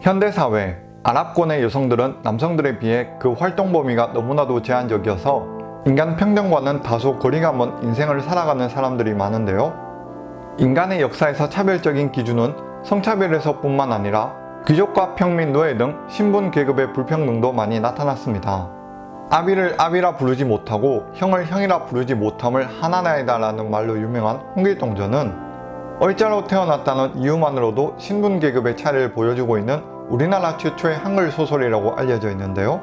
현대사회, 아랍권의 여성들은 남성들에 비해 그 활동 범위가 너무나도 제한적이어서 인간 평등과는 다소 거리가 먼 인생을 살아가는 사람들이 많은데요. 인간의 역사에서 차별적인 기준은 성차별에서 뿐만 아니라 귀족과 평민, 노예 등 신분 계급의 불평등도 많이 나타났습니다. 아비를 아비라 부르지 못하고 형을 형이라 부르지 못함을 하나나이다라는 말로 유명한 홍길동전은 얼자로 태어났다는 이유만으로도 신분 계급의 차이를 보여주고 있는 우리나라 최초의 한글 소설이라고 알려져 있는데요.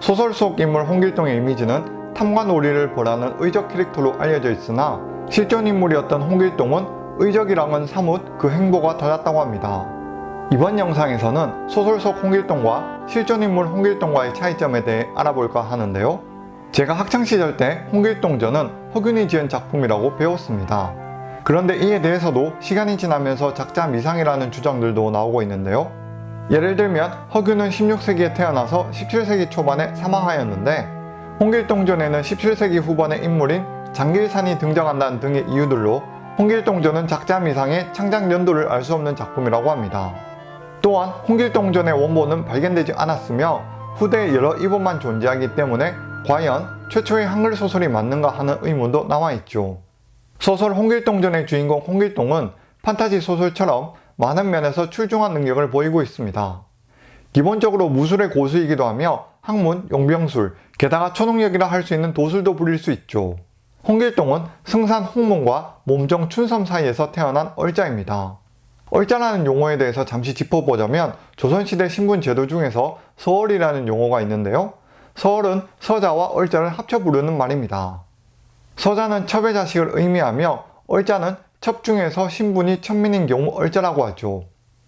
소설 속 인물 홍길동의 이미지는 놀이를 벌하는 의적 캐릭터로 알려져 있으나 실존 인물이었던 홍길동은 의적이랑은 사뭇 그 행보가 달랐다고 합니다. 이번 영상에서는 소설 속 홍길동과 실존 인물 홍길동과의 차이점에 대해 알아볼까 하는데요. 제가 학창시절 때 홍길동전은 허균이 지은 작품이라고 배웠습니다. 그런데 이에 대해서도 시간이 지나면서 작자 미상이라는 주장들도 나오고 있는데요. 예를 들면 허균은 16세기에 태어나서 17세기 초반에 사망하였는데 홍길동전에는 17세기 후반의 인물인 장길산이 등장한다는 등의 이유들로 홍길동전은 작자 미상의 창작 연도를 알 수 없는 작품이라고 합니다. 또한 홍길동전의 원본은 발견되지 않았으며 후대에 여러 이본만 존재하기 때문에 과연 최초의 한글 소설이 맞는가 하는 의문도 나와있죠. 소설 홍길동전의 주인공 홍길동은 판타지 소설처럼 많은 면에서 출중한 능력을 보이고 있습니다. 기본적으로 무술의 고수이기도 하며 학문, 용병술, 게다가 초능력이라 할 수 있는 도술도 부릴 수 있죠. 홍길동은 승산 홍문과 몸정 춘섬 사이에서 태어난 얼자입니다. 얼자라는 용어에 대해서 잠시 짚어보자면 조선시대 신분 제도 중에서 서얼이라는 용어가 있는데요. 서얼은 서자와 얼자를 합쳐 부르는 말입니다. 서자는 첩의 자식을 의미하며 얼자는 첩 중에서 신분이 천민인 경우 얼자라고 하죠.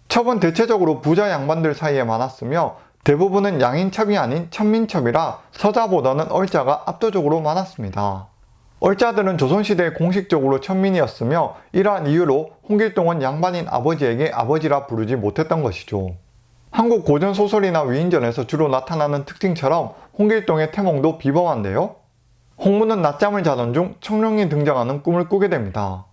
첩은 대체적으로 부자 양반들 사이에 많았으며 대부분은 양인첩이 아닌 천민첩이라 서자보다는 얼자가 압도적으로 많았습니다. 얼자들은 조선시대에 공식적으로 천민이었으며 이러한 이유로 홍길동은 양반인 아버지에게 아버지라 부르지 못했던 것이죠. 한국 고전 소설이나 위인전에서 주로 나타나는 특징처럼 홍길동의 태몽도 비범한데요. 홍문은 낮잠을 자던 중 청룡이 등장하는 꿈을 꾸게 됩니다.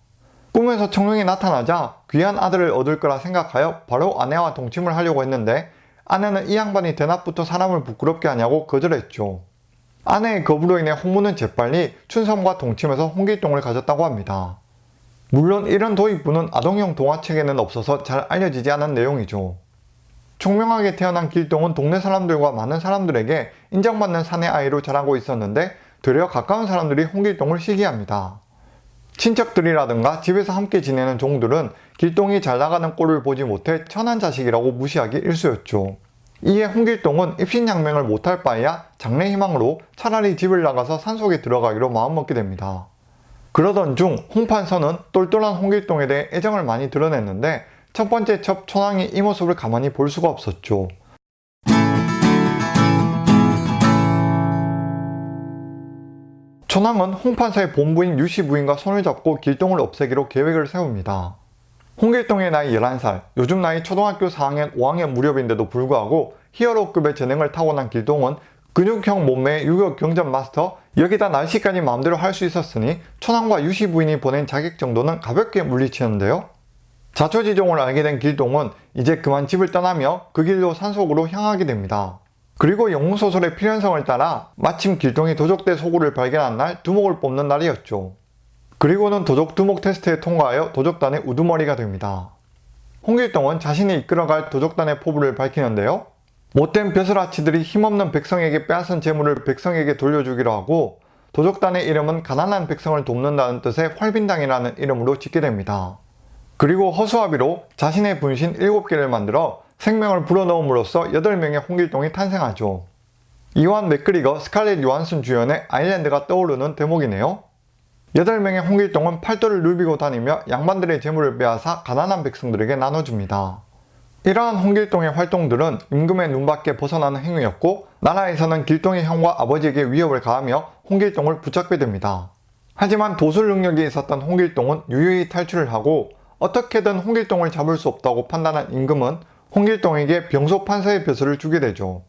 꿈에서 청룡이 나타나자 귀한 아들을 얻을 거라 생각하여 바로 아내와 동침을 하려고 했는데 아내는 이 양반이 대낮부터 사람을 부끄럽게 하냐고 거절했죠. 아내의 거부로 인해 홍문은 재빨리 춘섬과 동침해서 홍길동을 가졌다고 합니다. 물론 이런 도입부는 아동용 동화책에는 없어서 잘 알려지지 않은 내용이죠. 총명하게 태어난 길동은 동네 사람들과 많은 사람들에게 인정받는 사내 아이로 자라고 있었는데 되려 가까운 사람들이 홍길동을 시기합니다. 친척들이라든가 집에서 함께 지내는 종들은 길동이 잘 나가는 꼴을 보지 못해 천한 자식이라고 무시하기 일쑤였죠. 이에 홍길동은 입신양명을 못할 바에야 장래 희망으로 차라리 집을 나가서 산속에 들어가기로 마음먹게 됩니다. 그러던 중 홍판선은 똘똘한 홍길동에 대해 애정을 많이 드러냈는데 첫 번째 첩 천왕이 이 모습을 가만히 볼 수가 없었죠. 천왕은 홍판사의 본부인 유씨 부인과 손을 잡고 길동을 없애기로 계획을 세웁니다. 홍길동의 나이 11살, 요즘 나이 초등학교 4학년 5학년 무렵인데도 불구하고 히어로급의 재능을 타고난 길동은 근육형 몸매의 유격 경전 마스터 여기다 날씨까지 마음대로 할 수 있었으니 천왕과 유씨 부인이 보낸 자격 정도는 가볍게 물리치는데요. 자초지종을 알게 된 길동은 이제 그만 집을 떠나며 그 길로 산속으로 향하게 됩니다. 그리고 영웅소설의 필연성을 따라 마침 길동이 도적대 소굴을 발견한 날 두목을 뽑는 날이었죠. 그리고는 도적 두목 테스트에 통과하여 도적단의 우두머리가 됩니다. 홍길동은 자신이 이끌어갈 도적단의 포부를 밝히는데요. 못된 벼슬아치들이 힘없는 백성에게 빼앗은 재물을 백성에게 돌려주기로 하고 도적단의 이름은 가난한 백성을 돕는다는 뜻의 활빈당이라는 이름으로 짓게 됩니다. 그리고 허수아비로 자신의 분신 7개를 만들어 생명을 불어넣음으로써 8명의 홍길동이 탄생하죠. 이완 맥그리거, 스칼렛 요한슨 주연의 아일랜드가 떠오르는 대목이네요. 8명의 홍길동은 팔도를 누비고 다니며 양반들의 재물을 빼앗아 가난한 백성들에게 나눠줍니다. 이러한 홍길동의 활동들은 임금의 눈밖에 벗어나는 행위였고 나라에서는 길동의 형과 아버지에게 위협을 가하며 홍길동을 붙잡게 됩니다. 하지만 도술 능력이 있었던 홍길동은 유유히 탈출을 하고 어떻게든 홍길동을 잡을 수 없다고 판단한 임금은 홍길동에게 병소 판사의 벼슬을 주게 되죠.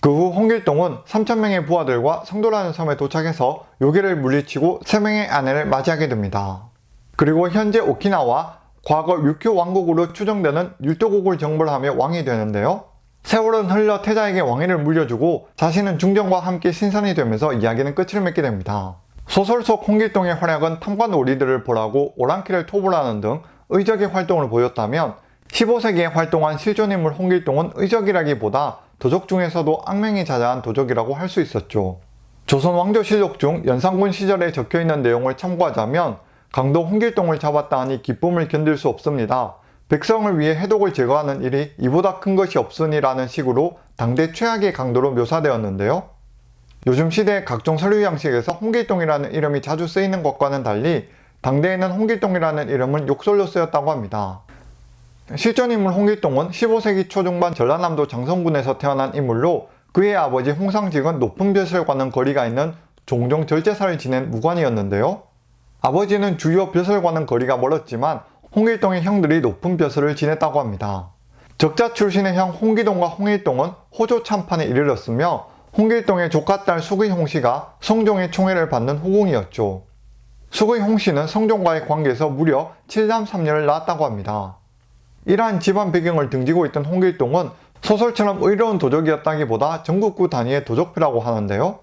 그 후 홍길동은 3천명의 부하들과 성도라는 섬에 도착해서 요괴를 물리치고 3명의 아내를 맞이하게 됩니다. 그리고 현재 오키나와 과거 류큐 왕국으로 추정되는 율도국을 정벌하며 왕이 되는데요. 세월은 흘러 태자에게 왕위를 물려주고 자신은 중정과 함께 신선이 되면서 이야기는 끝을 맺게 됩니다. 소설 속 홍길동의 활약은 탐관 놀이들을 보라고 오랑캐를 토벌하는 등 의적의 활동을 보였다면 15세기에 활동한 실존인물 홍길동은 의적이라기보다 도적 중에서도 악명이 자자한 도적이라고 할 수 있었죠. 조선 왕조실록 중 연산군 시절에 적혀있는 내용을 참고하자면 강도 홍길동을 잡았다 하니 기쁨을 견딜 수 없습니다. 백성을 위해 해독을 제거하는 일이 이보다 큰 것이 없으니라는 식으로 당대 최악의 강도로 묘사되었는데요. 요즘 시대의 각종 서류 양식에서 홍길동이라는 이름이 자주 쓰이는 것과는 달리 당대에는 홍길동이라는 이름은 욕설로 쓰였다고 합니다. 실존 인물 홍길동은 15세기 초중반 전라남도 장성군에서 태어난 인물로 그의 아버지 홍상직은 높은 벼슬과는 거리가 있는 종종 절제사를 지낸 무관이었는데요. 아버지는 주요 벼슬과는 거리가 멀었지만 홍길동의 형들이 높은 벼슬을 지냈다고 합니다. 적자 출신의 형 홍기동과 홍일동은 호조 참판에 이르렀으며 홍길동의 조카딸 수의홍 씨가 성종의 총애를 받는 후궁이었죠. 수의홍 씨는 성종과의 관계에서 무려 7남 3녀를 낳았다고 합니다. 이러한 집안 배경을 등지고 있던 홍길동은 소설처럼 의로운 도적이었다기보다 전국구 단위의 도적표라고 하는데요.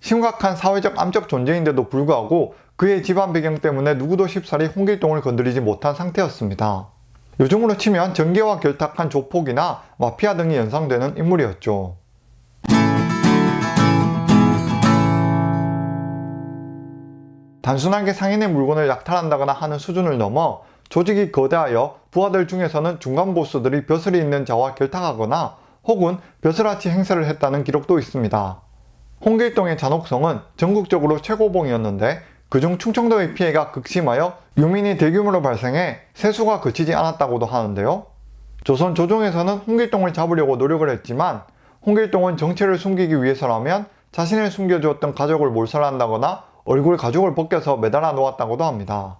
심각한 사회적 암적 존재인데도 불구하고 그의 집안 배경 때문에 누구도 쉽사리 홍길동을 건드리지 못한 상태였습니다. 요즘으로 치면 전개와 결탁한 조폭이나 마피아 등이 연상되는 인물이었죠. 단순하게 상인의 물건을 약탈한다거나 하는 수준을 넘어 조직이 거대하여 부하들 중에서는 중간 보스들이 벼슬이 있는 자와 결탁하거나 혹은 벼슬아치 행세를 했다는 기록도 있습니다. 홍길동의 잔혹성은 전국적으로 최고봉이었는데 그중 충청도의 피해가 극심하여 유민이 대규모로 발생해 세수가 그치지 않았다고도 하는데요. 조선 조정에서는 홍길동을 잡으려고 노력을 했지만 홍길동은 정체를 숨기기 위해서라면 자신을 숨겨주었던 가족을 몰살한다거나 얼굴 가죽을 벗겨서 매달아 놓았다고도 합니다.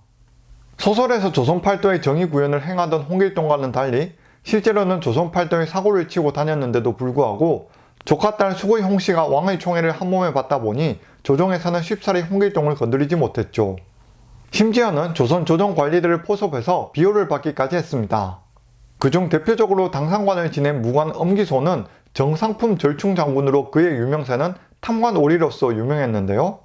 소설에서 조선팔도의 정의 구현을 행하던 홍길동과는 달리 실제로는 조선팔도의 사고를 치고 다녔는데도 불구하고 조카 딸 수고의 홍씨가 왕의 총애를 한몸에 받다 보니 조정에서는 쉽사리 홍길동을 건드리지 못했죠. 심지어는 조선 조정 관리들을 포섭해서 비호를 받기까지 했습니다. 그중 대표적으로 당상관을 지낸 무관 엄기소는 정상품 절충 장군으로 그의 유명세는 탐관 오리로서 유명했는데요.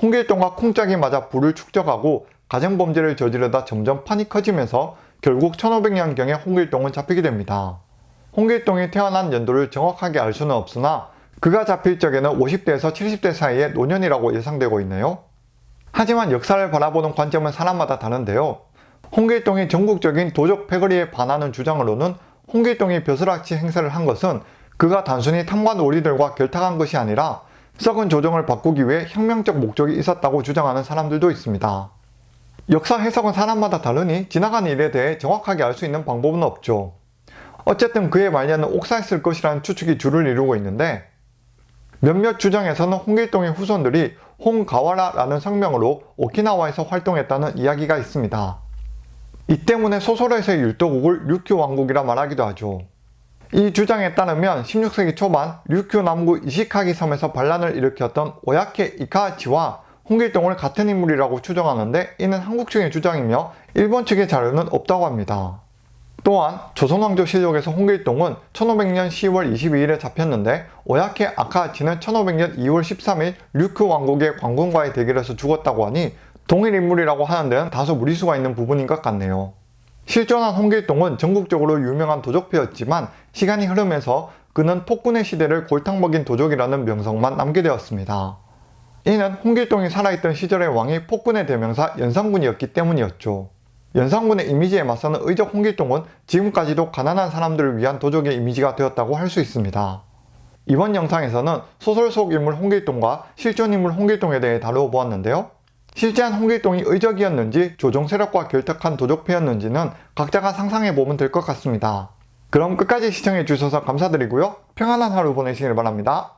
홍길동과 쿵짝이 맞아 불을 축적하고 가정범죄를 저지르다 점점 판이 커지면서 결국 1500년경에 홍길동은 잡히게 됩니다. 홍길동이 태어난 연도를 정확하게 알 수는 없으나 그가 잡힐 적에는 50대에서 70대 사이의 노년이라고 예상되고 있네요. 하지만 역사를 바라보는 관점은 사람마다 다른데요. 홍길동이 전국적인 도적 패거리에 반하는 주장으로는 홍길동이 벼슬아치 행세를 한 것은 그가 단순히 탐관 오리들과 결탁한 것이 아니라 썩은 조정을 바꾸기 위해 혁명적 목적이 있었다고 주장하는 사람들도 있습니다. 역사 해석은 사람마다 다르니 지나간 일에 대해 정확하게 알 수 있는 방법은 없죠. 어쨌든 그의 말년은 옥사했을 것이라는 추측이 주를 이루고 있는데 몇몇 주장에서는 홍길동의 후손들이 홍가와라라는 성명으로 오키나와에서 활동했다는 이야기가 있습니다. 이 때문에 소설에서의 율도국을 류큐 왕국이라 말하기도 하죠. 이 주장에 따르면 16세기 초반 류큐 남구 이시카기 섬에서 반란을 일으켰던 오야케 이카치와 홍길동을 같은 인물이라고 추정하는데 이는 한국 측의 주장이며 일본 측의 자료는 없다고 합니다. 또한 조선왕조 실록에서 홍길동은 1500년 10월 22일에 잡혔는데 오야케 아카치는 1500년 2월 13일 류크 왕국의 관군과의 대결에서 죽었다고 하니 동일 인물이라고 하는 데는 다소 무리수가 있는 부분인 것 같네요. 실존한 홍길동은 전국적으로 유명한 도적패였지만 시간이 흐르면서 그는 폭군의 시대를 골탕 먹인 도적이라는 명성만 남게 되었습니다. 이는 홍길동이 살아있던 시절의 왕이 폭군의 대명사 연산군이었기 때문이었죠. 연산군의 이미지에 맞서는 의적 홍길동은 지금까지도 가난한 사람들을 위한 도적의 이미지가 되었다고 할 수 있습니다. 이번 영상에서는 소설 속 인물 홍길동과 실존 인물 홍길동에 대해 다루어 보았는데요. 실제한 홍길동이 의적이었는지 조정 세력과 결탁한 도적패였는지는 각자가 상상해보면 될 것 같습니다. 그럼 끝까지 시청해주셔서 감사드리고요. 평안한 하루 보내시길 바랍니다.